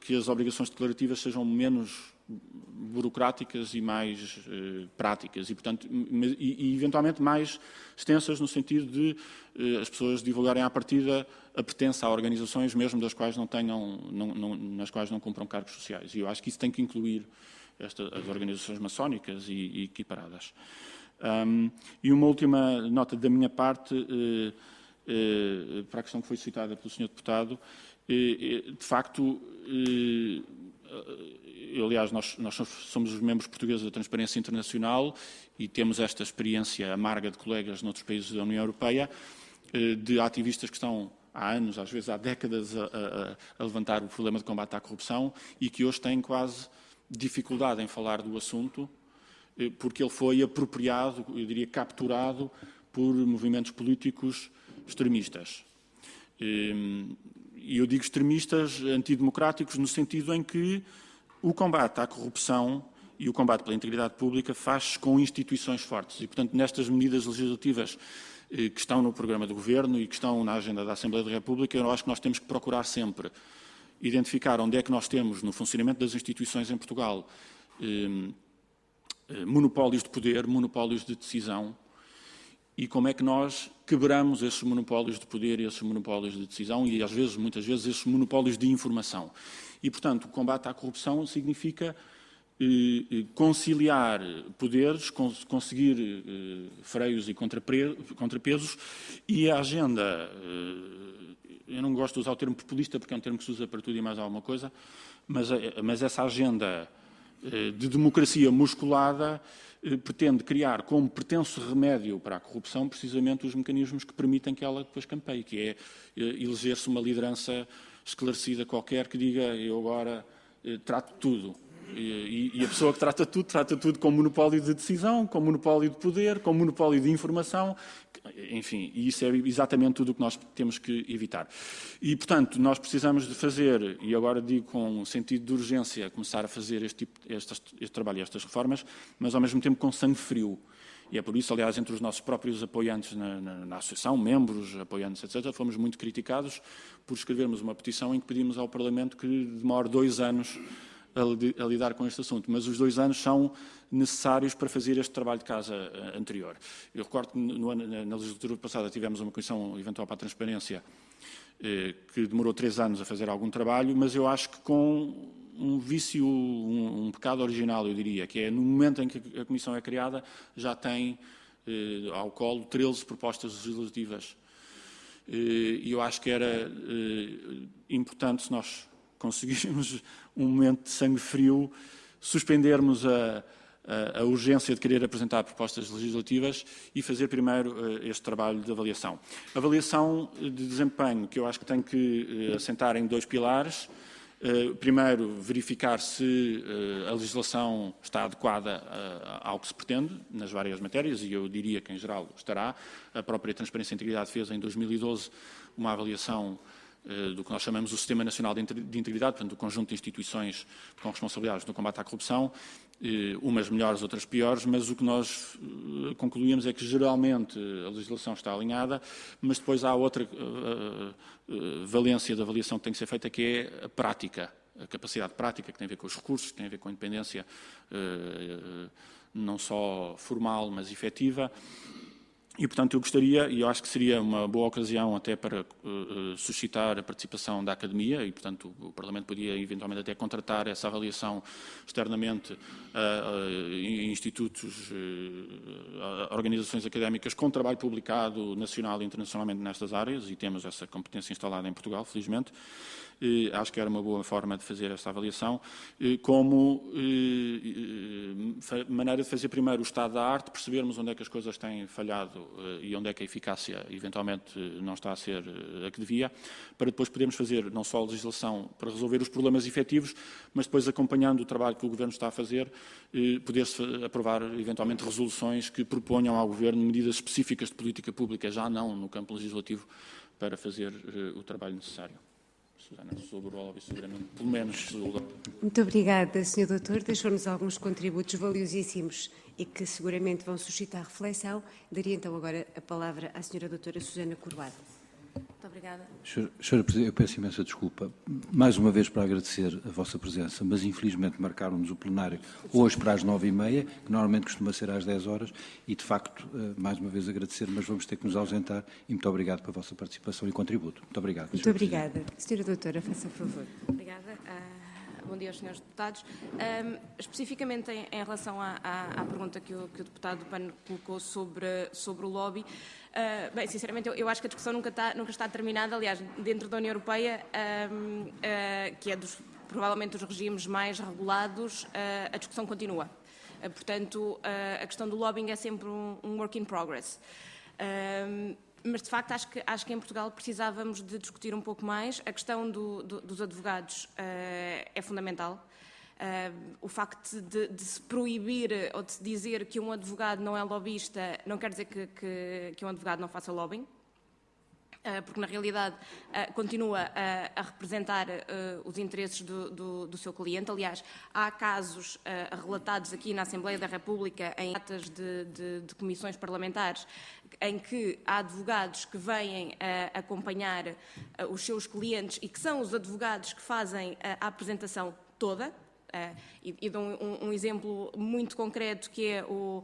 Speaker 2: que as obrigações declarativas sejam menos burocráticas e mais eh, práticas e, portanto, e, e, eventualmente mais extensas no sentido de eh, as pessoas divulgarem à partida a pertença a organizações mesmo das quais não tenham, não, não, nas quais não cumpram cargos sociais. E eu acho que isso tem que incluir esta, as organizações maçónicas e, e equiparadas. Um, e uma última nota da minha parte, eh, eh, para a questão que foi citada pelo Sr. Deputado, eh, eh, de facto, aliás, nós, nós, somos os membros portugueses da Transparência Internacional e temos esta experiência amarga de colegas noutros países da União Europeia, eh, de ativistas que estão há anos, às vezes há décadas, a, a, a levantar o problema de combate à corrupção e que hoje têm quase dificuldade em falar do assunto, eh, porque ele foi apropriado, eu diria capturado, por movimentos políticos extremistas. E eu digo extremistas antidemocráticos no sentido em que o combate à corrupção e o combate pela integridade pública faz-se com instituições fortes. E, portanto, nestas medidas legislativas eh, que estão no programa do Governo e que estão na agenda da Assembleia da República, eu acho que nós temos que procurar sempre identificar onde é que nós temos, no funcionamento das instituições em Portugal, eh, eh monopólios de poder, monopólios de decisão, e como é que nós quebramos esses monopólios de poder e esses monopólios de decisão e, às vezes, muitas vezes, esses monopólios de informação. E, portanto, o combate à corrupção significa eh, eh conciliar poderes, cons conseguir eh, freios e contrapesos, e a agenda, eh, eu não gosto de usar o termo populista porque é um termo que se usa para tudo e mais alguma coisa, mas, mas essa agenda de democracia musculada pretende criar como pretenso remédio para a corrupção precisamente os mecanismos que permitem que ela depois campeie, que é eleger-se uma liderança esclarecida qualquer que diga eu agora trato tudo e, e, a pessoa que trata tudo, trata tudo com monopólio de decisão, com monopólio de poder, com monopólio de informação, enfim, e isso é exatamente tudo o que nós temos que evitar. E, portanto, nós precisamos de fazer, e agora digo com sentido de urgência, começar a fazer este, tipo, este, este trabalho e estas reformas, mas ao mesmo tempo com sangue frio. E é por isso, aliás, entre os nossos próprios apoiantes na, na, na, associação, membros, apoiantes, etc., fomos muito criticados por escrevermos uma petição em que pedimos ao Parlamento que demore dois anos a, lidar com este assunto, mas os dois anos são necessários para fazer este trabalho de casa eh, anterior. Eu recordo que no, na legislatura passada tivemos uma comissão eventual para a transparência eh, que demorou três anos a fazer algum trabalho, mas eu acho que com um vício, um, um, pecado original, eu diria, que é no momento em que a comissão é criada, já tem eh, ao colo 13 propostas legislativas. Eh, e eu acho que era importante se nós conseguirmos um momento de sangue frio, suspendermos a, a, a, urgência de querer apresentar propostas legislativas e fazer primeiro uh, este trabalho de avaliação. Avaliação de desempenho, que eu acho que tem que uh, assentar em dois pilares. Uh, primeiro, verificar se a legislação está adequada ao que se pretende nas várias matérias, e eu diria que, em geral, estará. A própria Transparência e Integridade fez, em 2012, uma avaliação eh, do que nós chamamos o Sistema Nacional de Integridade, portanto, o conjunto de instituições com responsabilidades no combate à corrupção, eh, umas melhores, outras piores, mas o que nós eh, concluímos é que geralmente a legislação está alinhada, mas depois há outra valência da avaliação que tem que ser feita, que é a prática, a capacidade prática, que tem a ver com os recursos, que tem a ver com a independência não só formal, mas efetiva, e, portanto, eu gostaria, e eu acho que seria uma boa ocasião até para uh, suscitar a participação da Academia, e, portanto, o Parlamento podia eventualmente até contratar essa avaliação externamente a, institutos, a organizações académicas com trabalho publicado nacional e internacionalmente nestas áreas, e temos essa competência instalada em Portugal, felizmente. Eh, acho que era uma boa forma de fazer esta avaliação, eh, como eh, maneira de fazer primeiro o estado da arte, percebermos onde é que as coisas têm falhado e onde é que a eficácia eventualmente não está a ser a que devia, para depois podermos fazer não só a legislação para resolver os problemas efetivos, mas depois acompanhando o trabalho que o Governo está a fazer, poder-se aprovar eventualmente resoluções que proponham ao Governo medidas específicas de política pública, já não no campo legislativo, para fazer o trabalho necessário. Susana, sobre o soberano, pelo menos.
Speaker 1: Muito obrigada, Sr. Doutor. Deixou-nos alguns contributos valiosíssimos e que seguramente vão suscitar reflexão. Daria então agora a palavra à Sra. Doutora Susana Coroado.
Speaker 6: Muito obrigada.
Speaker 3: Senhora Presidente, eu peço imensa desculpa, mais uma vez para agradecer a vossa presença, mas infelizmente marcaram-nos o plenário hoje para as nove e meia, que normalmente costuma ser às dez horas, e de facto, eh, mais uma vez agradecer, mas vamos ter que nos ausentar, e muito obrigado pela vossa participação e contributo. Muito obrigado.
Speaker 1: Muito obrigada. Senhora Doutora, faça favor.
Speaker 6: Obrigada. Uh, bom dia aos senhores deputados. Um, especificamente em, em relação à, à, à, pergunta que o, que o deputado PAN colocou sobre, sobre o lobby, Uh, bem, sinceramente, eu, eu, acho que a discussão nunca está, nunca está terminada. Aliás, dentro da União Europeia, uh, uh, que é dos, provavelmente dos regimes mais regulados, a discussão continua. portanto, a questão do lobbying é sempre um, um work in progress. Mas, de facto, acho que, acho que em Portugal precisávamos de discutir um pouco mais. A questão do, do, dos advogados é fundamental. Uh, o facto de, de, se proibir ou de se dizer que um advogado não é lobista não quer dizer que, que, que um advogado não faça lobbying, uh, porque na realidade uh, continua a, a representar os interesses do, do, do, seu cliente. Aliás, há casos relatados aqui na Assembleia da República em atas de, de, de comissões parlamentares em que há advogados que vêm acompanhar os seus clientes e que são os advogados que fazem a apresentação toda, e dou um, um, exemplo muito concreto que é o,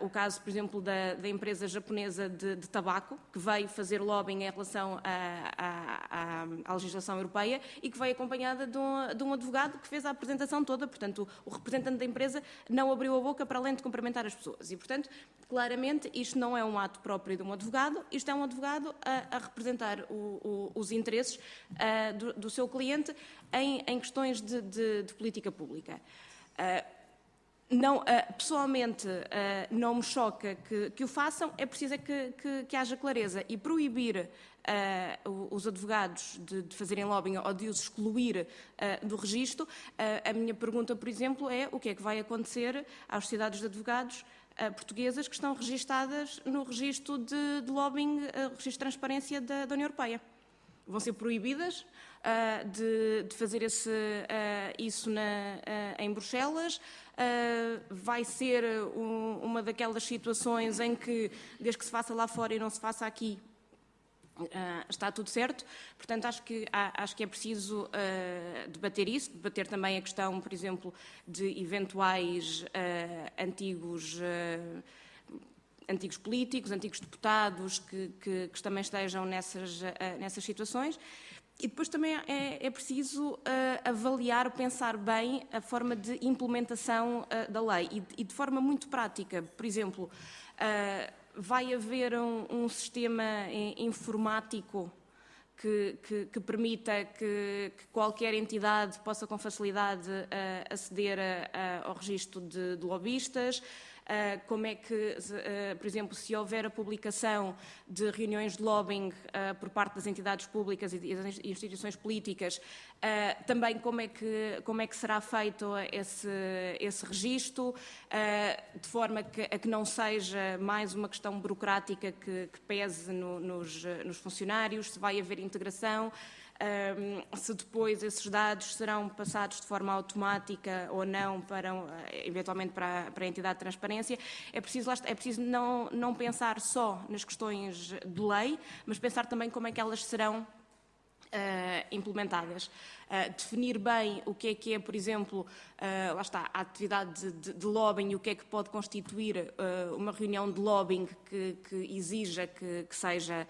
Speaker 6: o caso, por exemplo, da, da empresa japonesa de, de, tabaco, que veio fazer lobbying em relação à, legislação europeia e que veio acompanhada de um, de um, advogado que fez a apresentação toda. Portanto, o, o representante da empresa não abriu a boca para além de cumprimentar as pessoas. E, portanto, claramente, isto não é um ato próprio de um advogado, isto é um advogado a, a representar o, o, os interesses uh, do, do, seu cliente em, em questões de, de, de, política pública. Uh, não, uh, pessoalmente não me choca que, que, o façam, é preciso é que, que, que haja clareza e proibir os advogados de, de, fazerem lobbying ou de os excluir do registro. a minha pergunta, por exemplo, é o que é que vai acontecer às sociedades de advogados uh, portuguesas que estão registadas no registro de, de lobbying, uh, registro de transparência da, da, União Europeia. Vão ser proibidas uh, de, de, fazer esse, isso na, em Bruxelas. vai ser um, uma daquelas situações em que, desde que se faça lá fora e não se faça aqui, Uh, está tudo certo. Portanto, acho que, acho que é preciso uh, debater isso, debater também a questão, por exemplo, de eventuais uh, antigos, antigos políticos, antigos deputados que, que, que também estejam nessas, nessas situações. E depois também é, é preciso avaliar, pensar bem a forma de implementação da lei e, e, de forma muito prática. Por exemplo, vai haver um, um sistema informático que, que, que permita que, que, qualquer entidade possa com facilidade uh, aceder a, a, ao registro de, de lobistas, como é que, ah, por exemplo, se houver a publicação de reuniões de lobbying ah, por parte das entidades públicas e das instituições políticas, também como é que, como é que será feito esse, esse registro, de forma que, a que não seja mais uma questão burocrática que, que pese no, nos, nos funcionários, se vai haver integração um, se depois esses dados serão passados de forma automática ou não para, eventualmente para, para a entidade de transparência, é preciso, é preciso não, não pensar só nas questões de lei, mas pensar também como é que elas serão Uh, implementadas. Uh, definir bem o que é que é, por exemplo, uh, lá está, a atividade de, de, lobbying e o que é que pode constituir uma reunião de lobbying que, que exija que, que seja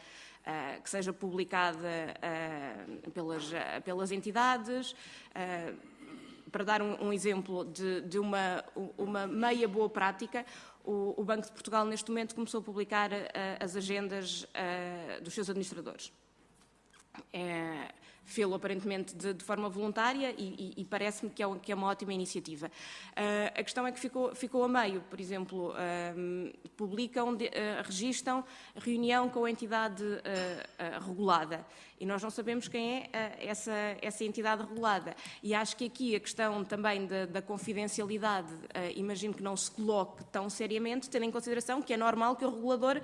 Speaker 6: uh, que seja publicada uh, pelas, uh, pelas entidades. para dar um, um exemplo de, de, uma, uma meia boa prática, o, o, Banco de Portugal neste momento começou a publicar as agendas dos seus administradores. É, fê-lo aparentemente de, de, forma voluntária e, e, e parece-me que, é, que, é, uma ótima iniciativa. Uh, a questão é que ficou, ficou a meio, por exemplo, uh, publicam, de, uh, registam reunião com a entidade regulada e nós não sabemos quem é essa, essa entidade regulada. E acho que aqui a questão também da, da confidencialidade, imagino que não se coloque tão seriamente, tendo em consideração que é normal que o regulador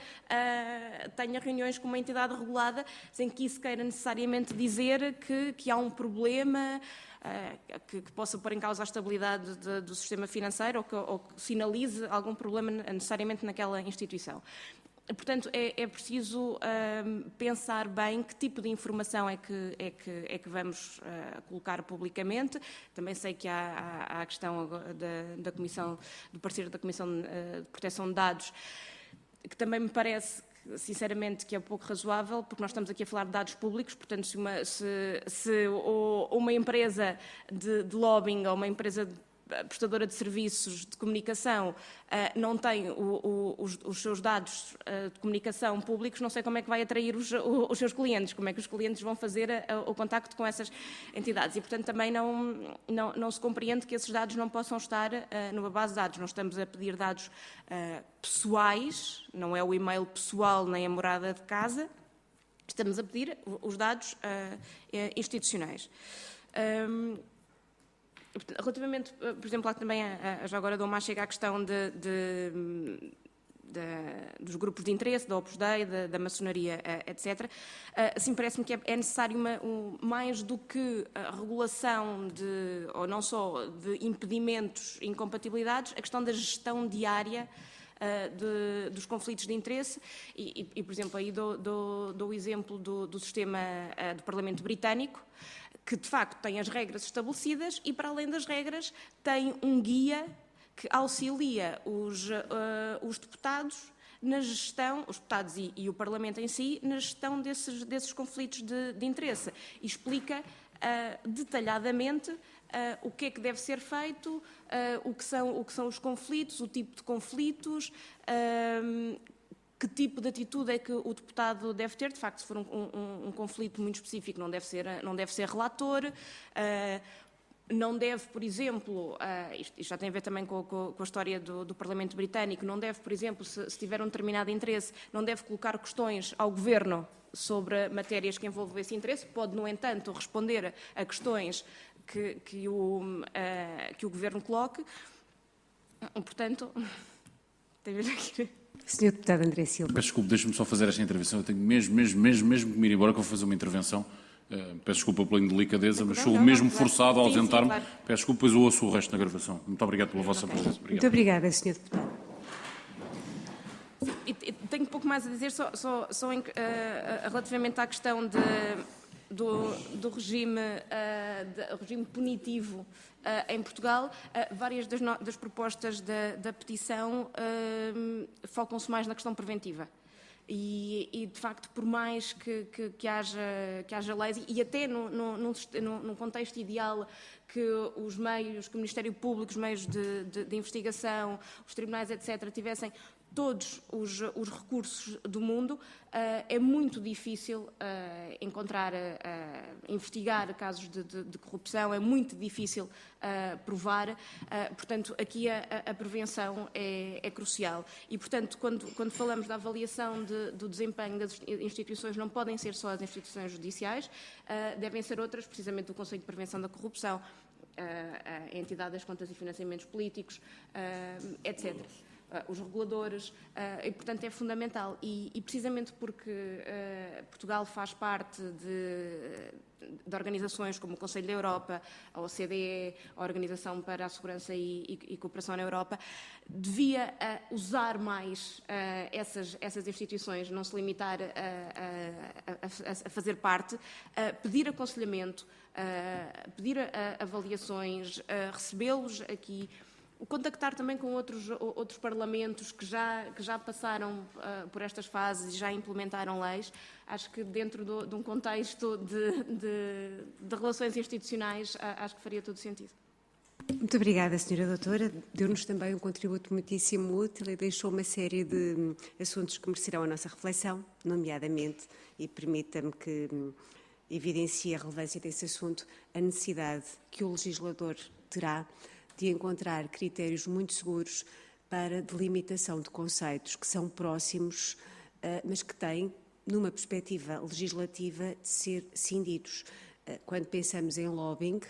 Speaker 6: tenha reuniões com uma entidade regulada sem que isso queira necessariamente dizer que, que há um problema que, que, possa pôr em causa a estabilidade de, do sistema financeiro ou que, ou que, sinalize algum problema necessariamente naquela instituição. Portanto, é, é preciso pensar bem que tipo de informação é que, é que, é que vamos uh, colocar publicamente. Também sei que há, há, há a questão da, da, Comissão, do parceiro da Comissão de Proteção de Dados, que também me parece sinceramente, que é pouco razoável, porque nós estamos aqui a falar de dados públicos, portanto, se uma, se, se uma empresa de, de lobbying ou uma empresa de prestadora de serviços de comunicação uh, não tem o, o, os, os, seus dados uh, de comunicação públicos, não sei como é que vai atrair os, os seus clientes, como é que os clientes vão fazer a, o contacto com essas entidades. E, portanto, também não, não, não se compreende que esses dados não possam estar numa base de dados. Não estamos a pedir dados pessoais, não é o e-mail pessoal nem a morada de casa, estamos a pedir os dados institucionais. Um, Relativamente, eh, por exemplo, lá também, já agora dou mais chega à questão de, de, de, dos grupos de interesse, da Opus Dei, da, da maçonaria, eh, etc. Eh, assim, parece-me que é, é necessário uma, um, mais do que a regulação de, ou não só de impedimentos incompatibilidades, a questão da gestão diária de, dos conflitos de interesse e, e, por exemplo, aí dou, dou, dou o exemplo do, do sistema do Parlamento Britânico, que de facto tem as regras estabelecidas e, para além das regras, tem um guia que auxilia os, uh, os deputados na gestão, os deputados e, e, o Parlamento em si, na gestão desses, desses conflitos de, de interesse. E explica uh, detalhadamente o que é que deve ser feito, uh, o, que são, o que são os conflitos, o tipo de conflitos, que tipo de atitude é que o deputado deve ter. De facto, se for um, um, um conflito muito específico, não deve ser, não deve ser relator. Uh, não deve, por exemplo, uh, isto, isto, já tem a ver também com, com, com a história do, do, Parlamento Britânico, não deve, por exemplo, se, se, tiver um determinado interesse, não deve colocar questões ao Governo sobre matérias que envolvam esse interesse, pode, no entanto, responder a questões que, que, o, uh, que o Governo coloque. Portanto, tem aqui.
Speaker 1: Senhor Deputado André Silva.
Speaker 4: Peço desculpa, deixe-me só fazer esta intervenção. Eu tenho mesmo, mesmo, mesmo, mesmo que me ir embora que eu vou fazer uma intervenção Uh, peço desculpa pela indelicadeza, mas sou mesmo forçado a ausentar-me. Claro. Peço desculpa, pois ouço o resto da gravação. Muito obrigado pela vossa presença.
Speaker 1: Obrigado. Muito obrigada, Sr. Deputado.
Speaker 6: Sim, tenho pouco mais a dizer, só, só, só em, uh, relativamente à questão de, do, do, regime, uh, de, regime punitivo em Portugal. várias das, no, das propostas da, da petição focam-se mais na questão preventiva. E, e, de facto, por mais que, que, que, haja, que haja leis, e até no, no, num contexto ideal que os meios, que o Ministério Público, os meios de, de, de investigação, os tribunais, etc., tivessem todos os, os recursos do mundo, uh, é muito difícil uh, encontrar, uh, investigar casos de, de, de, corrupção, é muito difícil provar, portanto, aqui a, a prevenção é, é, crucial. E, portanto, quando, quando falamos da avaliação de, do desempenho das instituições, não podem ser só as instituições judiciais, devem ser outras, precisamente do Conselho de Prevenção da Corrupção, a entidade das contas e financiamentos políticos, etc. Uh, os reguladores, uh, e portanto é fundamental. E, e precisamente porque uh, Portugal faz parte de, de, organizações como o Conselho da Europa, a OCDE, a Organização para a Segurança e, e, e Cooperação na Europa, devia usar mais essas, essas instituições, não se limitar a, a, a, a fazer parte, pedir aconselhamento, pedir avaliações, recebê-los aqui contactar também com outros, outros parlamentos que já, que já passaram uh, por estas fases e já implementaram leis. Acho que dentro do, de um contexto de, de, de relações institucionais, uh, acho que faria todo sentido.
Speaker 1: Muito obrigada, Sra. Doutora. Deu-nos também um contributo muitíssimo útil e deixou uma série de hum, assuntos que merecerão a nossa reflexão, nomeadamente, e permita-me que hum, evidencie a relevância desse assunto, a necessidade que o legislador terá de encontrar critérios muito seguros para delimitação de conceitos que são próximos, eh, mas que têm, numa perspectiva legislativa, de ser cindidos. Eh, quando pensamos em lobbying,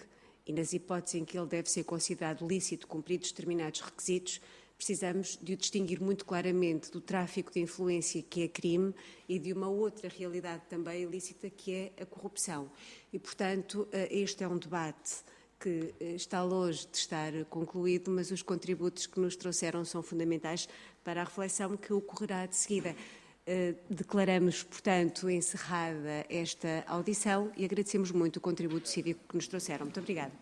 Speaker 1: e nas hipóteses em que ele deve ser considerado lícito, cumpridos determinados requisitos, precisamos de o distinguir muito claramente do tráfico de influência, que é crime, e de uma outra realidade também ilícita, que é a corrupção. E, portanto, eh, este é um debate que eh, está longe de estar concluído, mas os contributos que nos trouxeram são fundamentais para a reflexão que ocorrerá de seguida. Uh, declaramos, portanto, encerrada esta audição e agradecemos muito o contributo cívico que nos trouxeram. Muito obrigada.